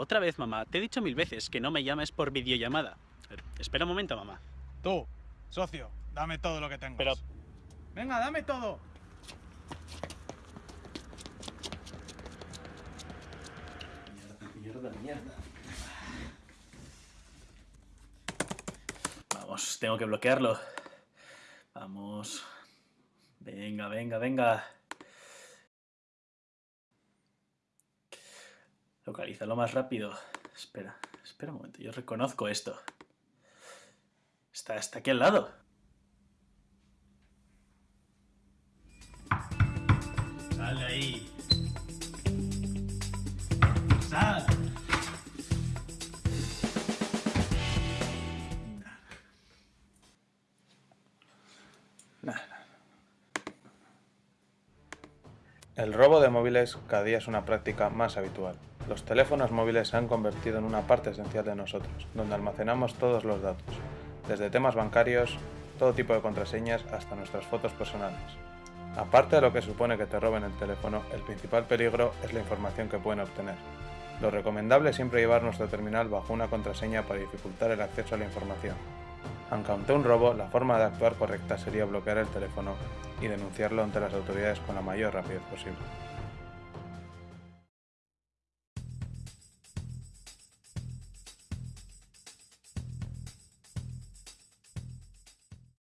Otra vez, mamá. Te he dicho mil veces que no me llames por videollamada. Espera un momento, mamá. Tú, socio, dame todo lo que tengas. Pero- Venga, dame todo. Mierda, mierda. Vamos, tengo que bloquearlo. Vamos. Venga, venga, venga. Localízalo más rápido. Espera, espera un momento. Yo reconozco esto. Está, está aquí al lado. Sal de ahí. Sal. El robo de móviles cada día es una práctica más habitual. Los teléfonos móviles se han convertido en una parte esencial de nosotros, donde almacenamos todos los datos, desde temas bancarios, todo tipo de contraseñas hasta nuestras fotos personales. Aparte de lo que supone que te roben el teléfono, el principal peligro es la información que pueden obtener. Lo recomendable es siempre llevar nuestro terminal bajo una contraseña para dificultar el acceso a la información. Aunque ante un robo, la forma de actuar correcta sería bloquear el teléfono y denunciarlo ante las autoridades con la mayor rapidez posible.